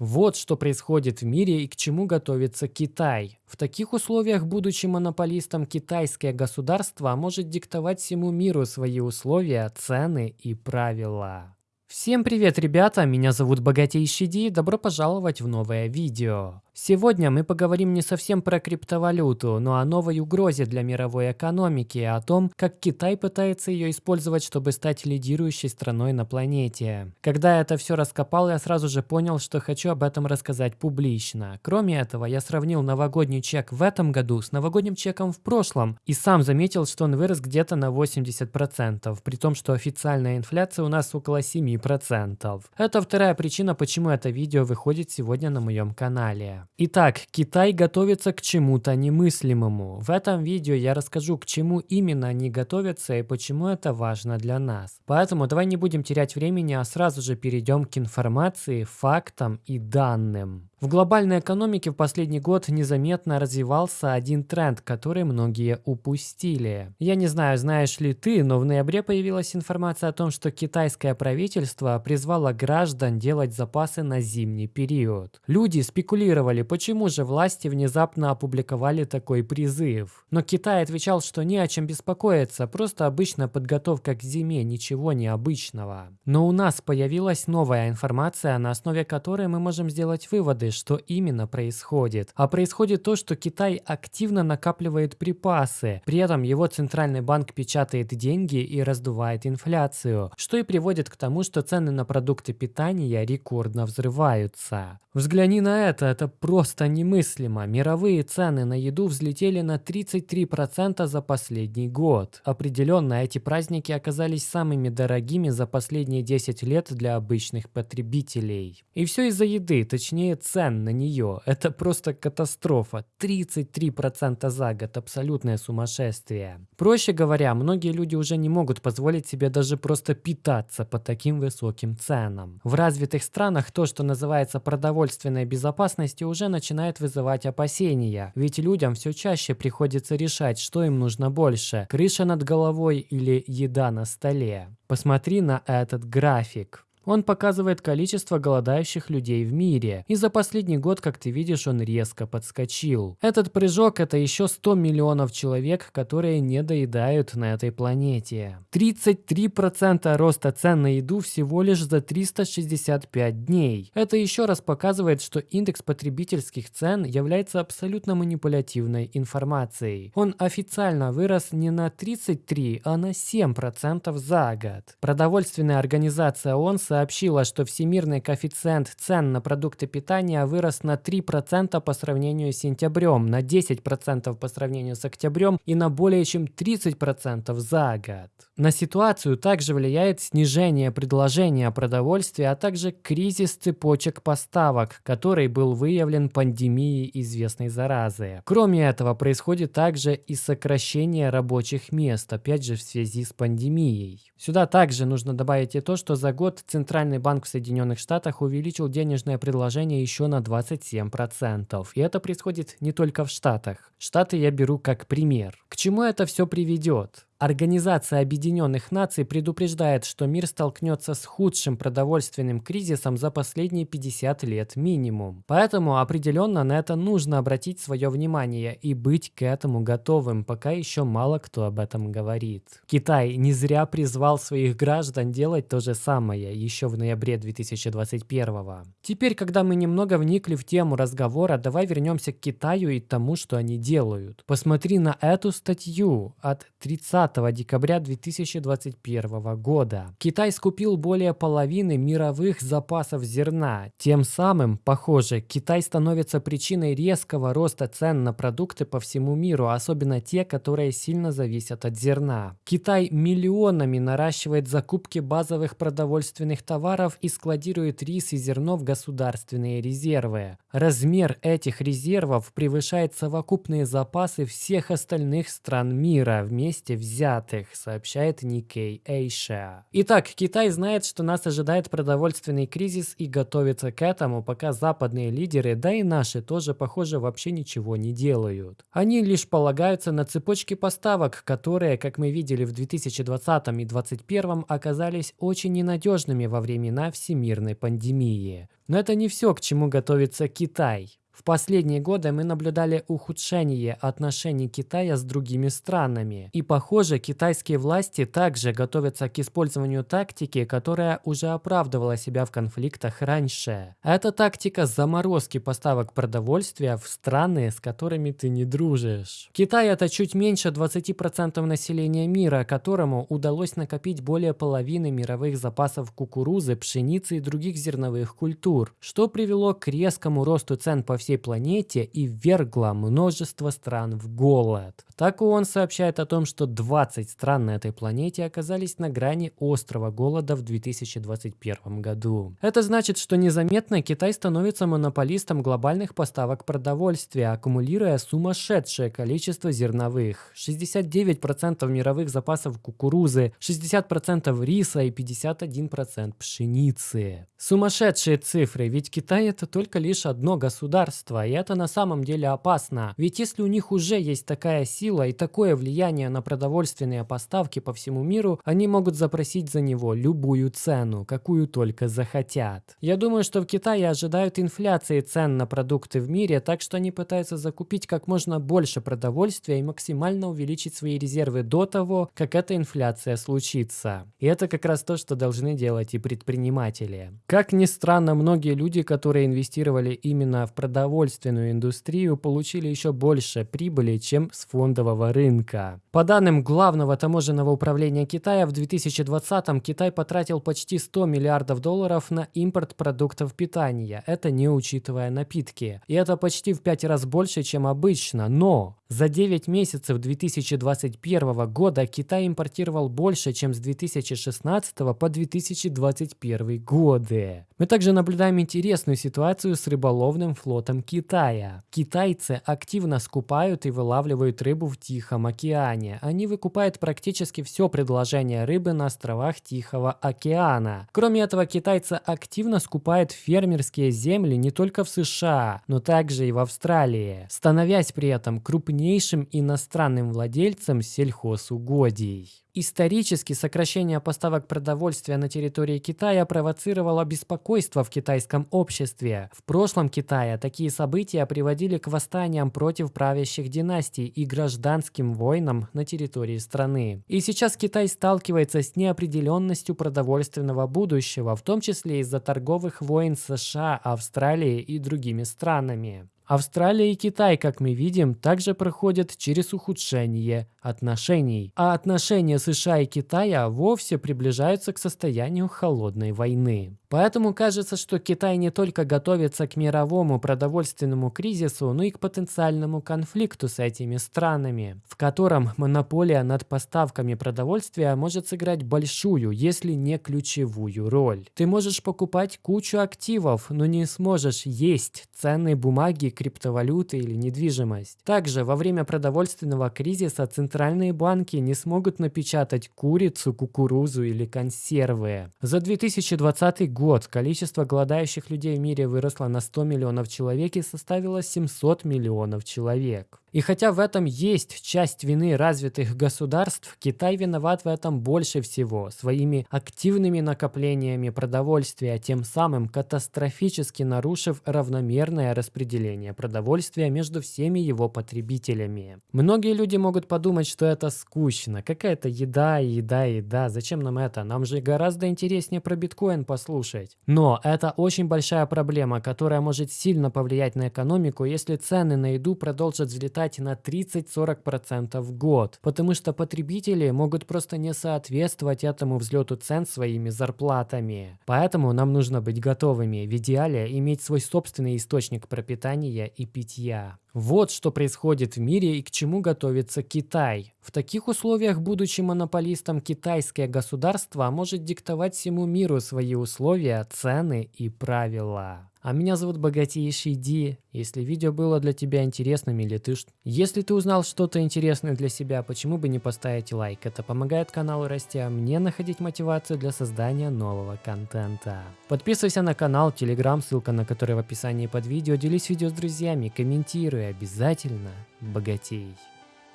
Вот что происходит в мире и к чему готовится Китай. В таких условиях, будучи монополистом, китайское государство может диктовать всему миру свои условия, цены и правила. Всем привет, ребята! Меня зовут Богатейший Ди, добро пожаловать в новое видео. Сегодня мы поговорим не совсем про криптовалюту, но о новой угрозе для мировой экономики, о том, как Китай пытается ее использовать, чтобы стать лидирующей страной на планете. Когда это все раскопал, я сразу же понял, что хочу об этом рассказать публично. Кроме этого, я сравнил новогодний чек в этом году с новогодним чеком в прошлом и сам заметил, что он вырос где-то на 80%, при том, что официальная инфляция у нас около 7%. Это вторая причина, почему это видео выходит сегодня на моем канале. Итак, Китай готовится к чему-то немыслимому. В этом видео я расскажу, к чему именно они готовятся и почему это важно для нас. Поэтому давай не будем терять времени, а сразу же перейдем к информации, фактам и данным. В глобальной экономике в последний год незаметно развивался один тренд, который многие упустили. Я не знаю, знаешь ли ты, но в ноябре появилась информация о том, что китайское правительство призвало граждан делать запасы на зимний период. Люди спекулировали, почему же власти внезапно опубликовали такой призыв. Но Китай отвечал, что не о чем беспокоиться, просто обычная подготовка к зиме, ничего необычного. Но у нас появилась новая информация, на основе которой мы можем сделать выводы, что именно происходит. А происходит то, что Китай активно накапливает припасы. При этом его центральный банк печатает деньги и раздувает инфляцию, что и приводит к тому, что цены на продукты питания рекордно взрываются. Взгляни на это, это просто немыслимо. Мировые цены на еду взлетели на 33% за последний год. Определенно, эти праздники оказались самыми дорогими за последние 10 лет для обычных потребителей. И все из-за еды, точнее цен цен на нее. Это просто катастрофа. 33% за год. Абсолютное сумасшествие. Проще говоря, многие люди уже не могут позволить себе даже просто питаться по таким высоким ценам. В развитых странах то, что называется продовольственной безопасностью, уже начинает вызывать опасения. Ведь людям все чаще приходится решать, что им нужно больше. Крыша над головой или еда на столе. Посмотри на этот график. Он показывает количество голодающих людей в мире, и за последний год, как ты видишь, он резко подскочил. Этот прыжок – это еще 100 миллионов человек, которые не доедают на этой планете. 33% роста цен на еду всего лишь за 365 дней. Это еще раз показывает, что индекс потребительских цен является абсолютно манипулятивной информацией. Он официально вырос не на 33, а на 7% за год. Продовольственная организация ООН сообщила, что всемирный коэффициент цен на продукты питания вырос на 3% по сравнению с сентябрем, на 10% по сравнению с октябрем и на более чем 30% за год. На ситуацию также влияет снижение предложения продовольствия, а также кризис цепочек поставок, который был выявлен пандемией известной заразы. Кроме этого, происходит также и сокращение рабочих мест, опять же в связи с пандемией. Сюда также нужно добавить и то, что за год Центральный банк в Соединенных Штатах увеличил денежное предложение еще на 27%. И это происходит не только в Штатах. Штаты я беру как пример. К чему это все приведет? Организация Объединенных Наций предупреждает, что мир столкнется с худшим продовольственным кризисом за последние 50 лет минимум. Поэтому определенно на это нужно обратить свое внимание и быть к этому готовым, пока еще мало кто об этом говорит. Китай не зря призвал своих граждан делать то же самое еще в ноябре 2021 Теперь, когда мы немного вникли в тему разговора, давай вернемся к Китаю и тому, что они делают. Посмотри на эту статью от 30 5 декабря 2021 года. Китай скупил более половины мировых запасов зерна. Тем самым, похоже, Китай становится причиной резкого роста цен на продукты по всему миру, особенно те, которые сильно зависят от зерна. Китай миллионами наращивает закупки базовых продовольственных товаров и складирует рис и зерно в государственные резервы. Размер этих резервов превышает совокупные запасы всех остальных стран мира вместе взятых взятых, сообщает Nikkei Asia. Итак, Китай знает, что нас ожидает продовольственный кризис и готовится к этому, пока западные лидеры, да и наши тоже, похоже, вообще ничего не делают. Они лишь полагаются на цепочки поставок, которые, как мы видели в 2020 и 2021, оказались очень ненадежными во времена всемирной пандемии. Но это не все, к чему готовится Китай. В последние годы мы наблюдали ухудшение отношений Китая с другими странами. И похоже, китайские власти также готовятся к использованию тактики, которая уже оправдывала себя в конфликтах раньше. Это тактика заморозки поставок продовольствия в страны, с которыми ты не дружишь. Китай это чуть меньше 20% населения мира, которому удалось накопить более половины мировых запасов кукурузы, пшеницы и других зерновых культур, что привело к резкому росту цен по всей всей планете и ввергла множество стран в голод. Так ООН сообщает о том, что 20 стран на этой планете оказались на грани острого голода в 2021 году. Это значит, что незаметно Китай становится монополистом глобальных поставок продовольствия, аккумулируя сумасшедшее количество зерновых. 69% мировых запасов кукурузы, 60% риса и 51% пшеницы. Сумасшедшие цифры, ведь Китай это только лишь одно государство государства, и это на самом деле опасно. Ведь если у них уже есть такая сила и такое влияние на продовольственные поставки по всему миру, они могут запросить за него любую цену, какую только захотят. Я думаю, что в Китае ожидают инфляции цен на продукты в мире, так что они пытаются закупить как можно больше продовольствия и максимально увеличить свои резервы до того, как эта инфляция случится. И это как раз то, что должны делать и предприниматели. Как ни странно, многие люди, которые инвестировали именно в продовольствие, продовольственную индустрию получили еще больше прибыли, чем с фондового рынка. По данным Главного таможенного управления Китая, в 2020 Китай потратил почти 100 миллиардов долларов на импорт продуктов питания, это не учитывая напитки. И это почти в 5 раз больше, чем обычно, но за 9 месяцев 2021 года Китай импортировал больше, чем с 2016 по 2021 годы. Мы также наблюдаем интересную ситуацию с рыболовным флотом Китая. Китайцы активно скупают и вылавливают рыбу в Тихом океане. Они выкупают практически все предложение рыбы на островах Тихого океана. Кроме этого, китайцы активно скупают фермерские земли не только в США, но также и в Австралии, становясь при этом крупнейшим крупнейшим иностранным владельцем сельхозугодий. Исторически сокращение поставок продовольствия на территории Китая провоцировало беспокойство в китайском обществе. В прошлом Китае такие события приводили к восстаниям против правящих династий и гражданским войнам на территории страны. И сейчас Китай сталкивается с неопределенностью продовольственного будущего, в том числе из-за торговых войн США, Австралии и другими странами. Австралия и Китай, как мы видим, также проходят через ухудшение отношений, а отношения США и Китая вовсе приближаются к состоянию холодной войны. Поэтому кажется, что Китай не только готовится к мировому продовольственному кризису, но и к потенциальному конфликту с этими странами, в котором монополия над поставками продовольствия может сыграть большую, если не ключевую роль. Ты можешь покупать кучу активов, но не сможешь есть ценные бумаги, криптовалюты или недвижимость. Также во время продовольственного кризиса центральные банки не смогут напечатать курицу, кукурузу или консервы. За 2020 год количество голодающих людей в мире выросло на 100 миллионов человек и составило 700 миллионов человек. И хотя в этом есть часть вины развитых государств, Китай виноват в этом больше всего своими активными накоплениями продовольствия, тем самым катастрофически нарушив равномерное распределение продовольствия между всеми его потребителями. Многие люди могут подумать, что это скучно, какая-то еда, еда, еда, зачем нам это? Нам же гораздо интереснее про биткоин послушать. Но это очень большая проблема, которая может сильно повлиять на экономику, если цены на еду продолжат взлетать вырастать на 30-40% в год, потому что потребители могут просто не соответствовать этому взлету цен своими зарплатами. Поэтому нам нужно быть готовыми, в идеале иметь свой собственный источник пропитания и питья. Вот что происходит в мире и к чему готовится Китай. В таких условиях, будучи монополистом, китайское государство может диктовать всему миру свои условия, цены и правила. А меня зовут Богатейший Ди. Если видео было для тебя интересным или ты... Если ты узнал что-то интересное для себя, почему бы не поставить лайк? Это помогает каналу расти, а мне находить мотивацию для создания нового контента. Подписывайся на канал, телеграм, ссылка на который в описании под видео. Делись видео с друзьями, комментируй обязательно. Богатей.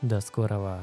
До скорого.